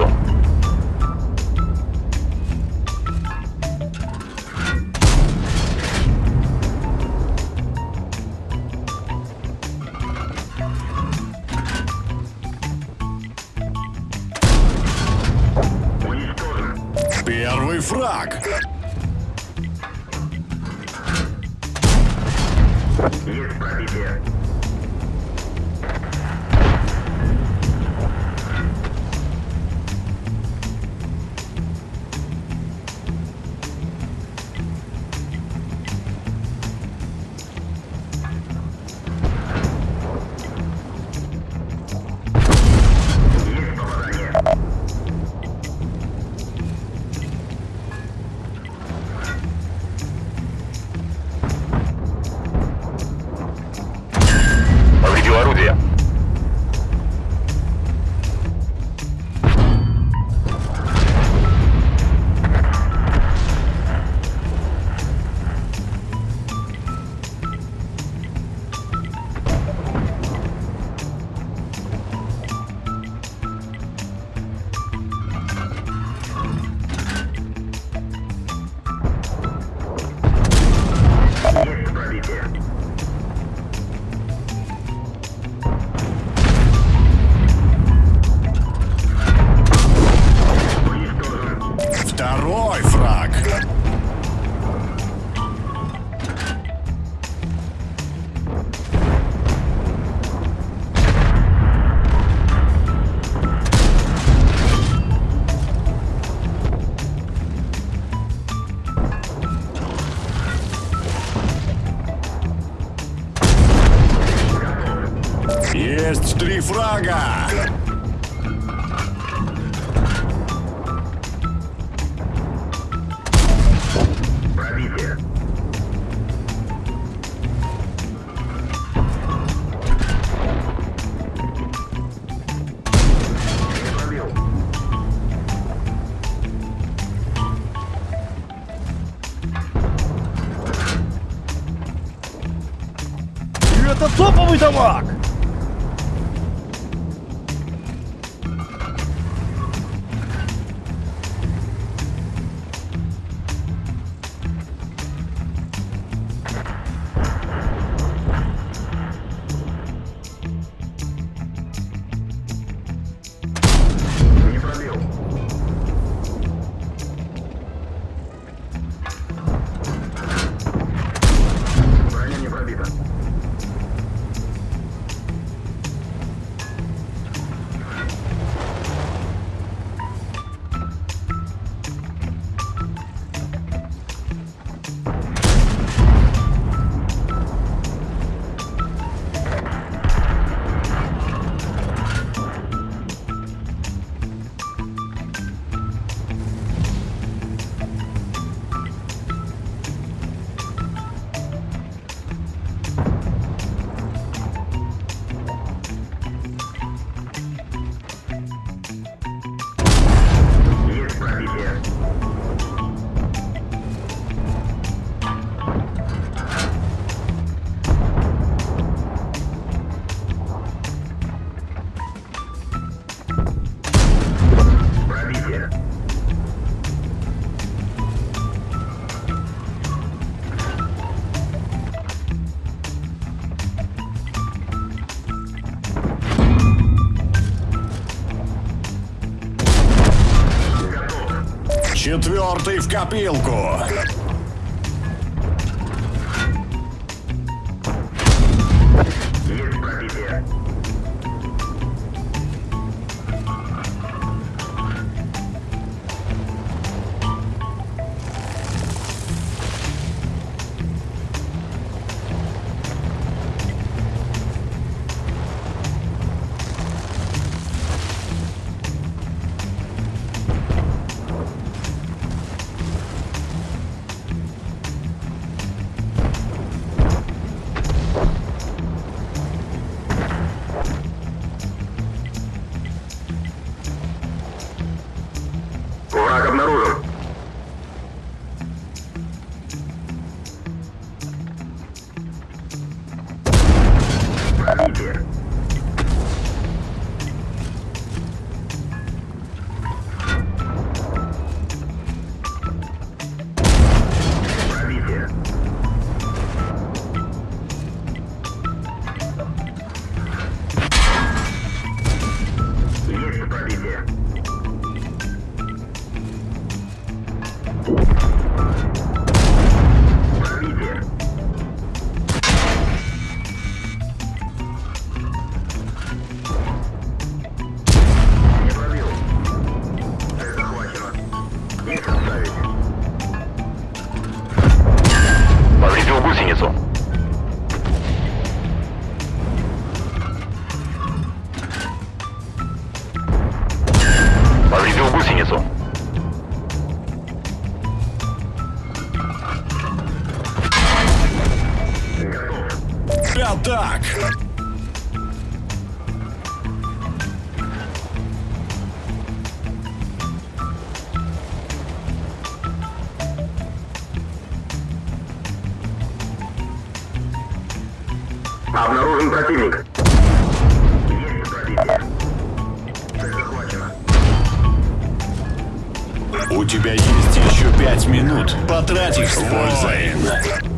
улицу. Первый фраг! Есть пробитие. Есть три фрага! Пробитие. Это топовый дамаг! Четвертый в копилку. Противник. Есть пробитие. Цель захвачена. У тебя есть еще пять минут. Потрать их с пользой.